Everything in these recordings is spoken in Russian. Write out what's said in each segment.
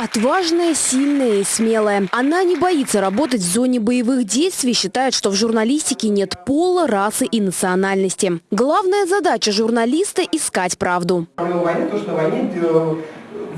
Отважная, сильная и смелая. Она не боится работать в зоне боевых действий, считает, что в журналистике нет пола, расы и национальности. Главная задача журналиста – искать правду. Проблема то, что войне э,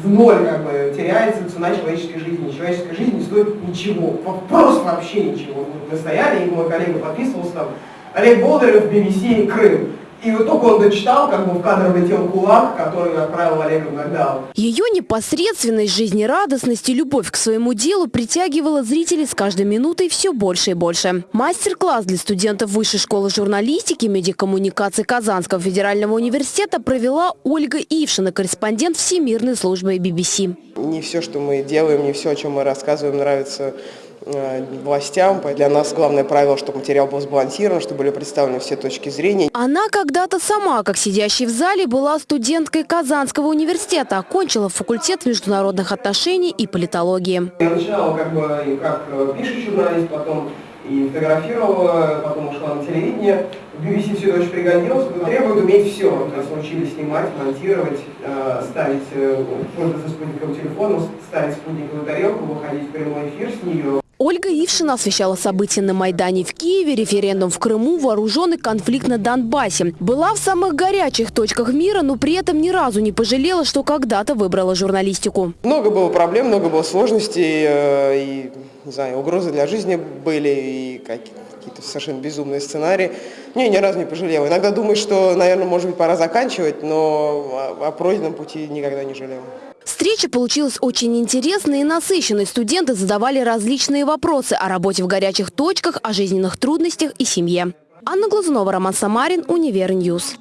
в ноль как бы, теряется цена человеческой жизни. Человеческая жизнь не стоит ничего, просто вообще ничего. Мы стояли, и мой коллега подписывался там, Олег Болдырев, BBC, Крым. И вот только он дочитал, как бы в кадр влетел кулак, который отправил Олега в нокдаун. Ее непосредственность, жизнерадостность и любовь к своему делу притягивала зрителей с каждой минутой все больше и больше. Мастер-класс для студентов Высшей школы журналистики и медиакоммуникации Казанского федерального университета провела Ольга Ившина, корреспондент Всемирной службы BBC. Не все, что мы делаем, не все, о чем мы рассказываем, нравится властям. Для нас главное правило, чтобы материал был сбалансирован, чтобы были представлены все точки зрения. Она когда-то сама, как сидящий в зале, была студенткой Казанского университета, окончила факультет международных отношений и политологии. Я начинала как бы как э, пишущий журналист, потом и фотографировала, потом ушла на телевидение. В BBC все это очень пригодилось, требует уметь все. То есть научились снимать, монтировать, э, ставить, пользоваться спутниковым телефоном, ставить спутниковую тарелку, выходить в прямой эфир с нее. Ольга Ившина освещала события на Майдане в Киеве, референдум в Крыму, вооруженный конфликт на Донбассе. Была в самых горячих точках мира, но при этом ни разу не пожалела, что когда-то выбрала журналистику. Много было проблем, много было сложностей, э, и, не знаю, угрозы для жизни были, и какие-то совершенно безумные сценарии. Не, ни разу не пожалела. Иногда думаю, что, наверное, может быть, пора заканчивать, но о пройденном пути никогда не жалела. Встреча получилась очень интересной и насыщенной. Студенты задавали различные вопросы о работе в горячих точках, о жизненных трудностях и семье. Анна Глазунова, Роман Самарин, Univer News.